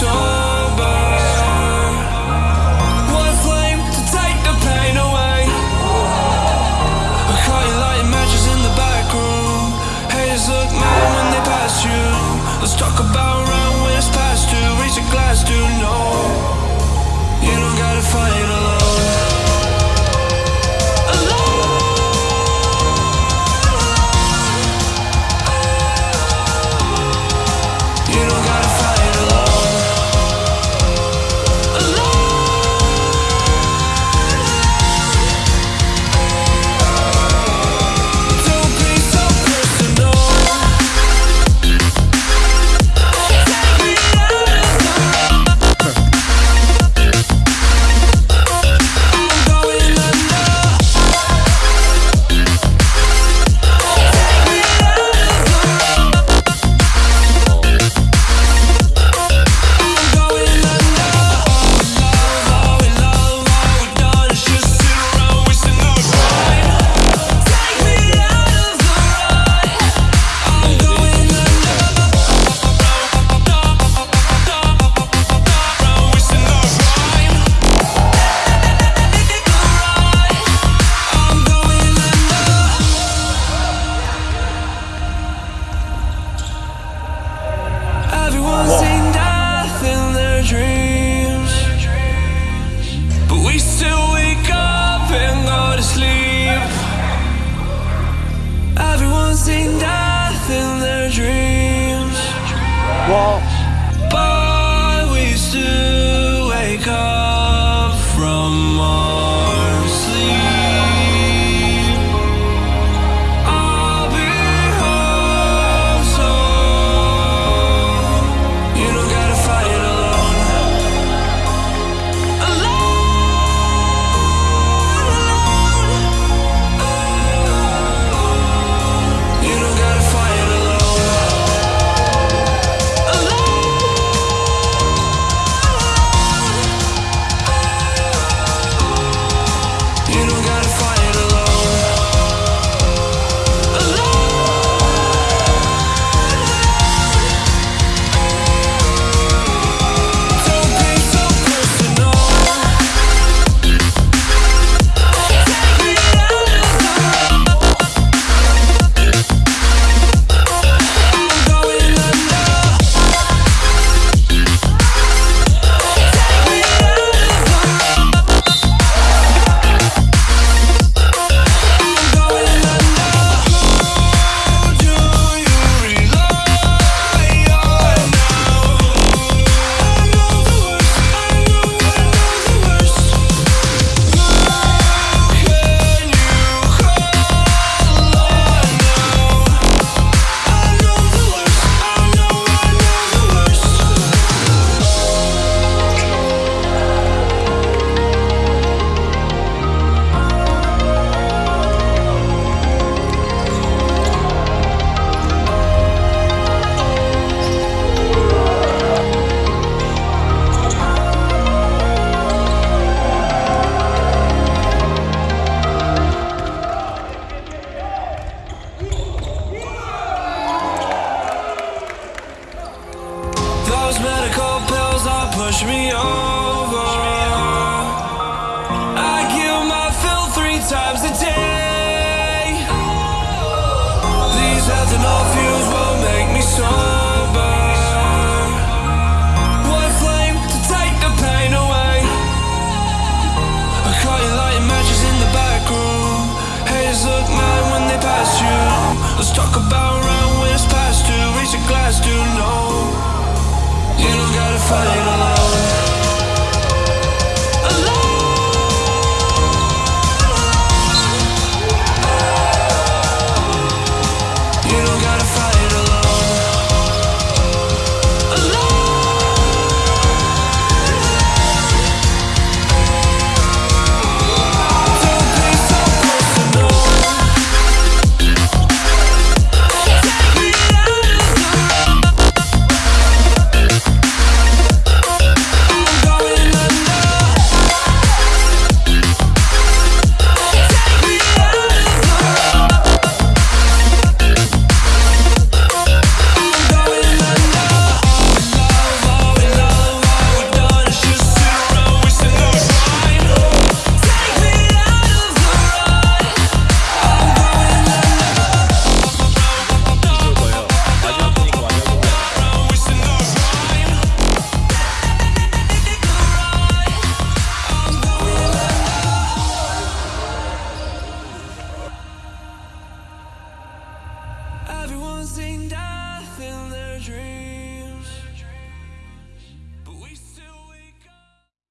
sober. One flame to take the pain away. I call you sleep. Everyone's seen death in their dreams. medical pills all push me over.